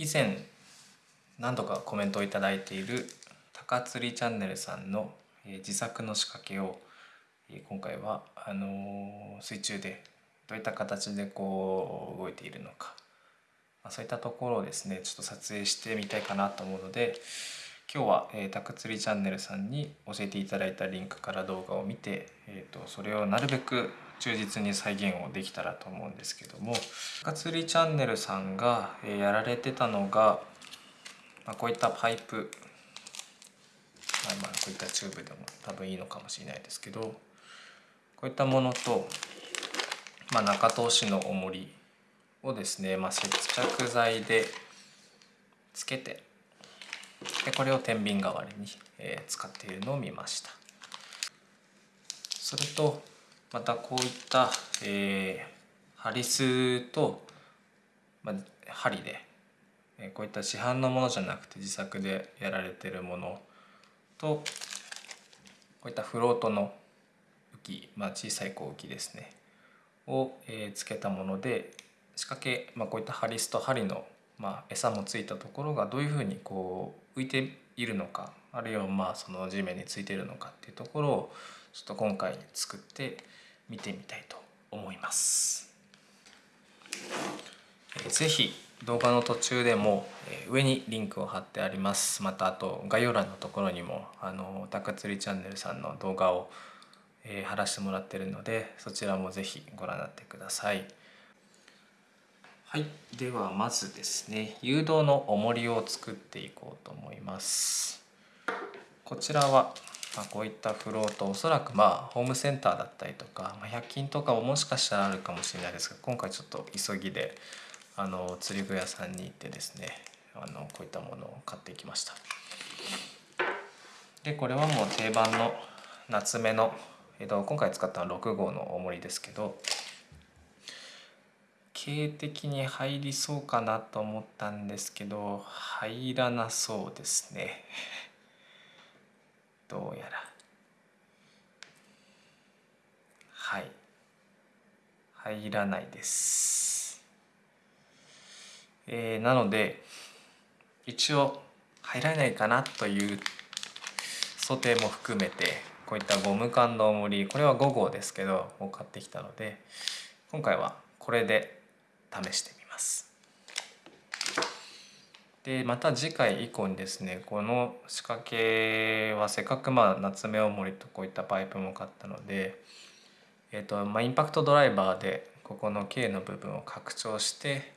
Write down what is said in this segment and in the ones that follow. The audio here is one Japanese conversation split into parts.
以前何度かコメントを頂いている高釣りチャンネルさんの自作の仕掛けを今回はあの水中でどういった形でこう動いているのか。まそういったところをですねちょっと撮影してみたいかなと思うので今日は、えー、タク釣りチャンネルさんに教えていただいたリンクから動画を見て、えーと、それをなるべく忠実に再現をできたらと思うんですけどもタク釣りチャンネルさんが、やられてたのが、まあ、こういったパイプ、まあ、まあこういったチューブでも多分いいのかもしれないですけどこういったものと、まあ、中通しの重りをですね、まあ、接着剤でつけてでこれを天秤代わりに、えー、使っているのを見ました。それとまたこういった、えー、ハリスと、まあ、針で、えー、こういった市販のものじゃなくて自作でやられてるものとこういったフロートの浮き、まあ、小さいこう浮きですねを、えー、つけたもので仕掛け、まあ、こういったハリスと針のまあ、餌もついたところがどういうふうにこう浮いているのかあるいはまあその地面についているのかっていうところをちょっと今回作って見てみたいと思います。是非動画の途中でも上にリンクを貼ってありますまたあと概要欄のところにもあの高釣りチャンネルさんの動画を、え貼らせてもらってるのでそちらも是非ご覧になってください。はいではまずですね誘導の重りを作っていこうと思いますこちらは、まあ、こういったフロートおそらくまあホームセンターだったりとか、まあ、100均とかももしかしたらあるかもしれないですが今回ちょっと急ぎであの釣り具屋さんに行ってですねあのこういったものを買ってきました。でこれはもう定番の夏目の、えっと、今回使ったのは6号の重りですけど形的に入りそうかなと思ったんですけど入らなそうですね。どうやら。はい。入らないです。えー、なので一応入らないかなという想定も含めてこういったゴム管の重りこれは5号ですけどを買ってきたので今回はこれで試してみます。でまた次回以降にですねこの仕掛けはせっかくまあ夏目おもりとこういったパイプも買ったので、えーとまあ、インパクトドライバーでここの K の部分を拡張して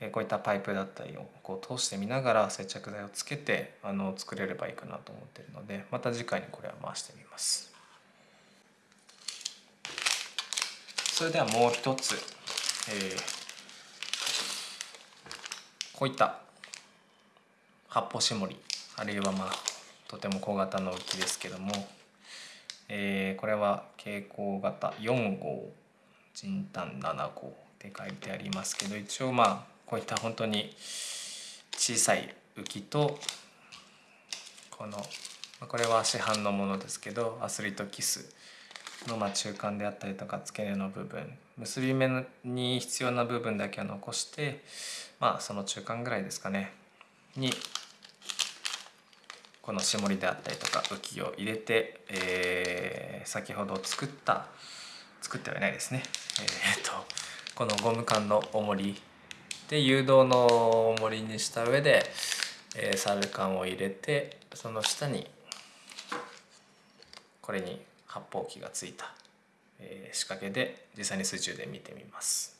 えこういったパイプだったりをこう通してみながら接着剤をつけてあの作れればいいかなと思ってるのでまた次回にこれは回してみます。それではもう一つえー、こういった発泡絞りあるいはまあとても小型の浮きですけども、えー、これは蛍光型4号人炭7号って書いてありますけど一応まあこういった本当に小さい浮きとこのこれは市販のものですけどアスリートキスのま中間であったりとか付け根の部分結び目に必要な部分だけは残してまあその中間ぐらいですかねにこの絞りであったりとか浮きを入れて、えー、先ほど作った作ってはいないですねえー、っとこのゴム管の重りで誘導の重りにした上で、えー、サル管を入れてその下にこれに発泡器がついた、え仕掛けで実際に水中で見てみます。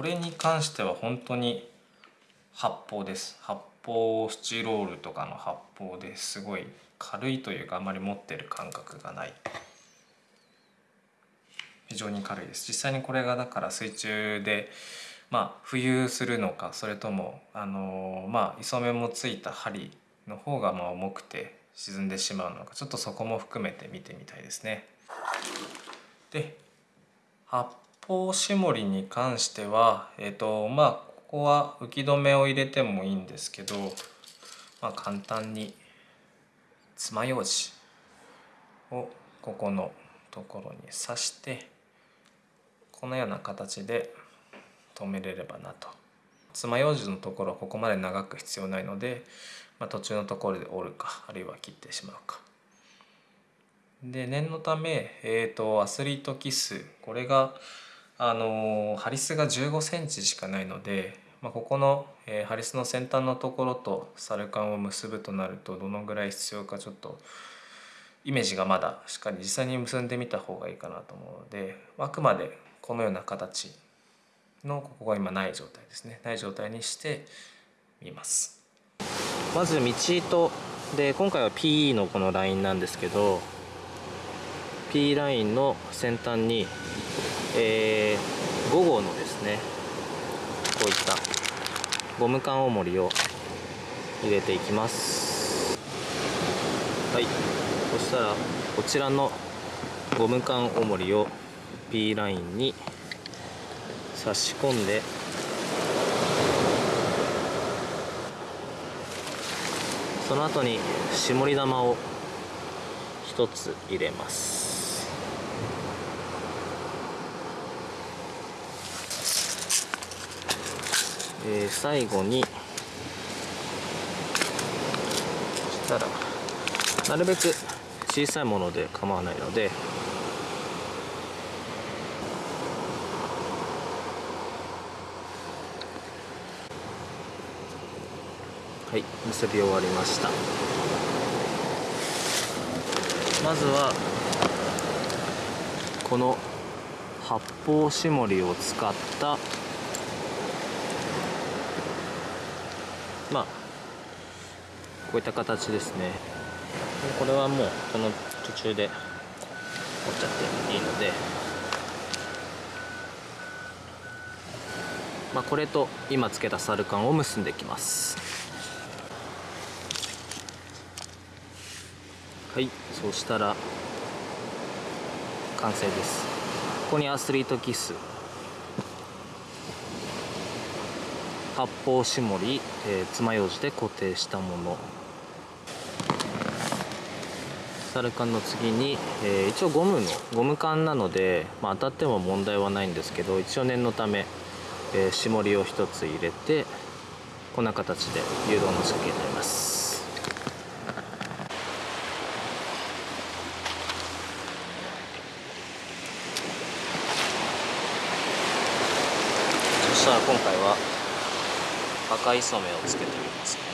これに関しては本当に発泡です。発泡スチロールとかの発泡ですごい軽いというかあまり持ってる感覚がない。非常に軽いです。実際にこれがだから水中でまあ、浮遊するのかそれともあの、まあ、磯目もついた針の方がまあ重くて沈んでしまうのかちょっとそこも含めて見てみたいですね。で発泡絞りに関しては、えーとまあ、ここは浮き止めを入れてもいいんですけど、まあ、簡単に爪楊枝をここのところに刺してこのような形で止めれればなと。爪楊枝のところはここまで長く必要ないので、まあ、途中のところで折るかあるいは切ってしまうか。で念のため、えーと、アスリートキスこれがあのハリスが15センチしかないので、まあ、ここの、えー、ハリスの先端のところとサルカンを結ぶとなるとどのぐらい必要かちょっとイメージがまだしっかり実際に結んでみた方がいいかなと思うのであくまでこのような形のここが今ない状態ですね。ない状態にしてみます。まず道糸で今回は PE のこのラインなんですけど P ラインの先端に、えー、5号のですねこういったゴム管重りを入れていきます。はい。そしたらこちらのゴム管重りを P ラインに差し込んでその後に絞り玉を1つ入れます。えー、最後にそしたらなるべく小さいもので構わないのではい結び終わりました。まずはこの発泡絞りを使ったまあこういった形ですね。これはもうこの途中で折っちゃっていいので。まあこれと今つけたサルカンを結んでいきます。はいそうしたら完成です。ここにアスリートキス。発泡絞り、えー、爪楊枝で固定したもの。サルカンの次に、えー、一応ゴムのゴム管なので、まあ、当たっても問題はないんですけど一応念のため、えー、絞りを1つ入れてこんな形で誘導の仕掛けになります。そしたら今回は赤い染めをつけてみますね。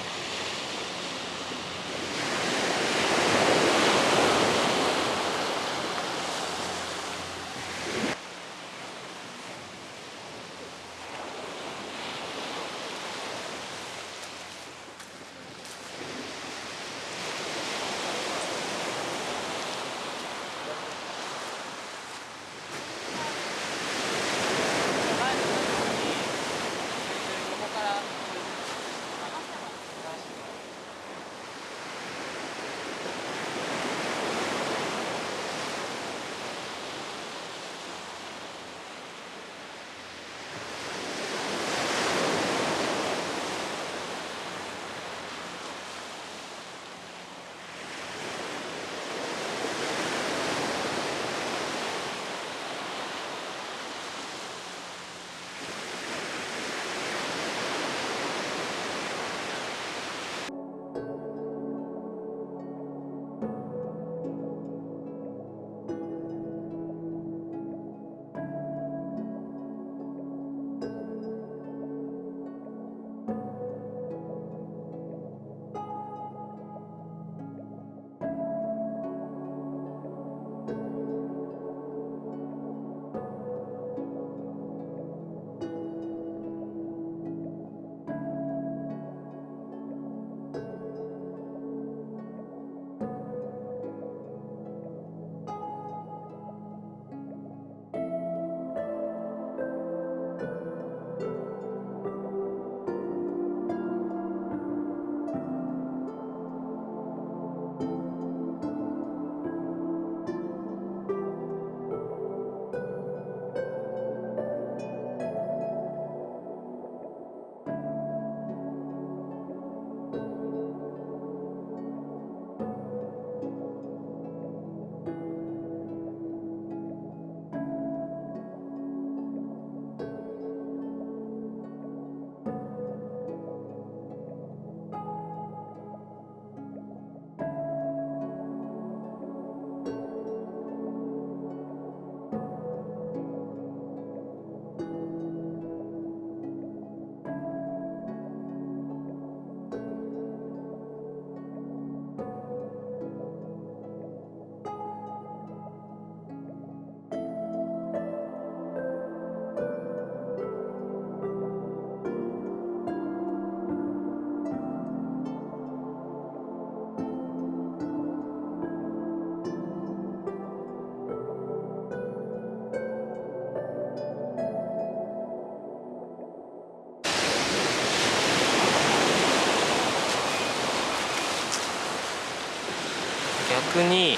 逆に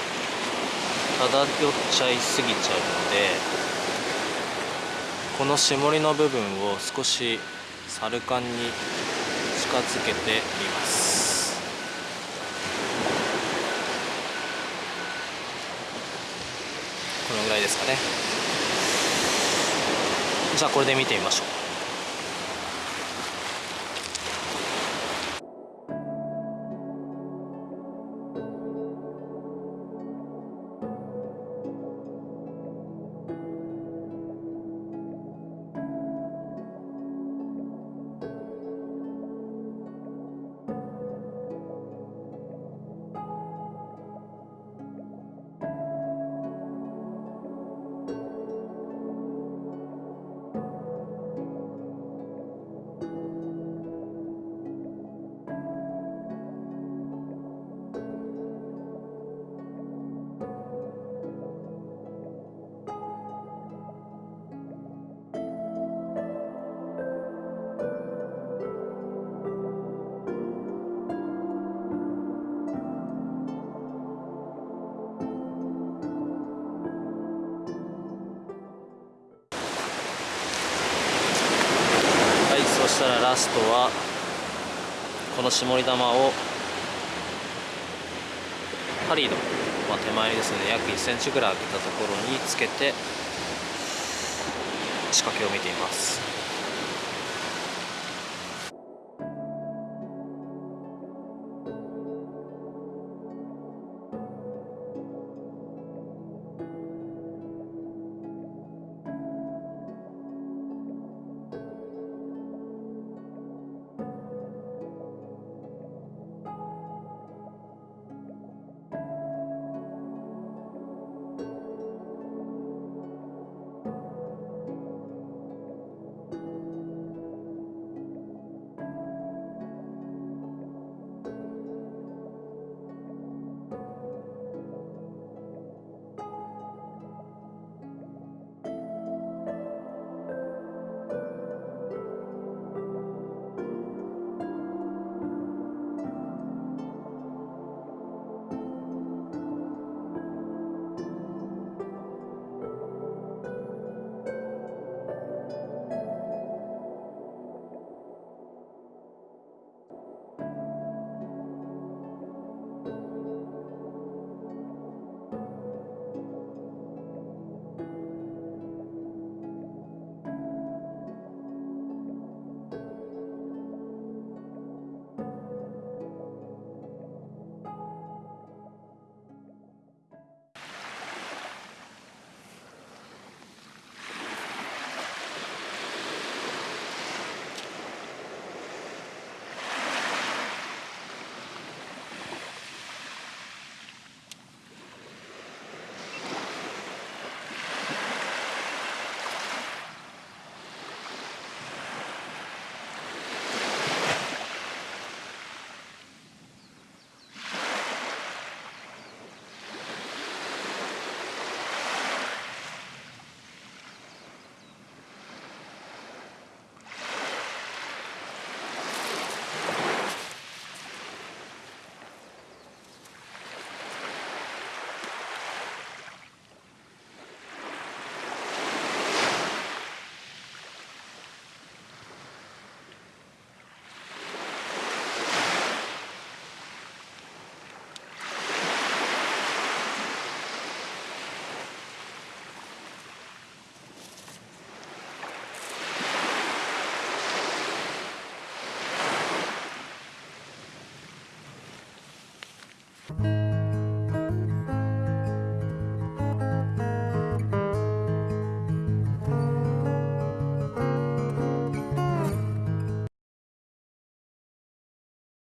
漂っちゃいすぎちゃうのでこの絞りの部分を少しサルカンに近づけてみます。このぐらいですかね。じゃあこれで見てみましょう。ストはこの絞り玉を針の、まあ、手前ですね。約 1cm ぐらい開けたところにつけて仕掛けを見ています。